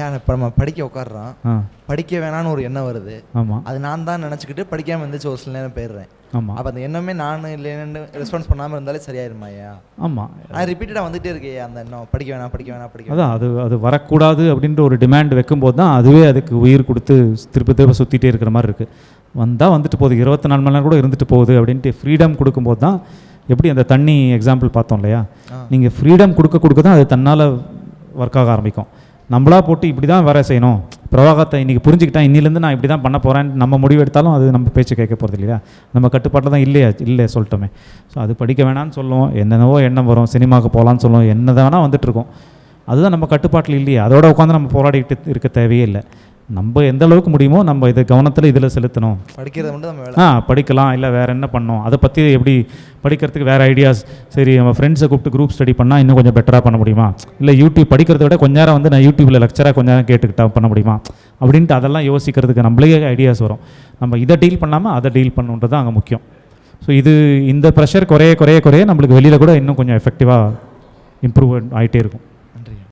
ஐயா இப்போ நம்ம படிக்க உட்காடுறோம் படிக்க வேணான்னு ஒரு எண்ணம் வருது. ஆமாம் அது நான் தான் நினச்சிக்கிட்டு படிக்காமல் இருந்துச்சு ஒரு சில நேரம் போயிடுறேன். ஆமாம் அப்போ அந்த எண்ணமே நான் இல்லைன்னு ரெஸ்பான்ஸ் பண்ணாமல் இருந்தாலே சரியாயிருமா ஐயா? ஆமாம் அது ரிப்பீட்டடாக வந்துட்டே இருக்கே அந்த எண்ணம். படிக்க வேணாம் படிக்க வேணாம் படிக்க அதான் அது அது வரக்கூடாது அப்படின்ற ஒரு டிமாண்ட் வைக்கும்போது தான் அதுவே அதுக்கு உயிர் கொடுத்து திருப்பி திருப்ப சுற்றிட்டே இருக்கிற மாதிரி இருக்குது வந்தால் வந்துட்டு போகுது. இருபத்தி நாலு மணி நேரம் கூட இருந்துட்டு போகுது அப்படின்ட்டு ஃப்ரீடம் கொடுக்கும்போது தான் எப்படி அந்த தண்ணி எக்ஸாம்பிள் பார்த்தோம் இல்லையா. நீங்கள் ஃப்ரீடம் கொடுக்க கொடுக்க தான் அது தன்னால் ஒர்க் ஆக ஆரம்பிக்கும். நம்மளா போட்டு இப்படி தான் வேற செய்யணும். பிரவாகத்தை இன்றைக்கி புரிஞ்சுக்கிட்டேன் இன்னிலேருந்து நான் இப்படி தான் பண்ண போகிறேன்னு நம்ம முடிவு எடுத்தாலும் அது நம்ம பேச்சு கேட்க போகிறது இல்லையா? நம்ம கட்டுப்பாட்டில் தான் இல்லையா? இல்லை சொல்லிட்டோமே. ஸோ அது படிக்க வேணாம்னு சொல்லுவோம். என்னென்னவோ எண்ணம் வரும். சினிமாவுக்கு போகலான்னு சொல்லுவோம். என்ன வேணால் வந்துட்டுருக்கோம் அதுதான் நம்ம கட்டுப்பாட்டில் இல்லையா. அதோட உட்காந்து நம்ம போராடிக்கிட்டு இருக்க தேவையே இல்லை. நம்ம எந்த அளவுக்கு முடியுமோ நம்ம இதை கவனத்தில் இதில் செலுத்தணும். படிக்கிறது மட்டும் நம்ம ஆ படிக்கலாம். இல்லை வேறு என்ன பண்ணணும்? அதை பற்றி எப்படி படிக்கிறதுக்கு வேறு ஐடியாஸ் சரி நம்ம ஃப்ரெண்ட்ஸை கூப்பிட்டு குரூப் ஸ்டடி பண்ணால் இன்னும் கொஞ்சம் பெட்டராக பண்ண முடியுமா? இல்லை யூடியூப் படிக்கிறத விட கொஞ்ச நேரம் வந்து நான் யூடியூப்பில் லெக்சராக கொஞ்ச நேரம் கேட்டுக்கிட்டா பண்ண முடியுமா? அப்படின்ட்டு அதெல்லாம் யோசிக்கிறதுக்கு நம்மளே ஐடியாஸ் வரும். நம்ம இதை டீல் பண்ணாமல் அதை டீல் பண்ணுன்றது அங்கே முக்கியம். ஸோ இது இந்த ப்ரெஷர் குறைய குறைய குறைய நம்மளுக்கு வெளியில் கூட இன்னும் கொஞ்சம் எஃபெக்டிவாக இம்ப்ரூவ் ஆகிட்டே இருக்கும்.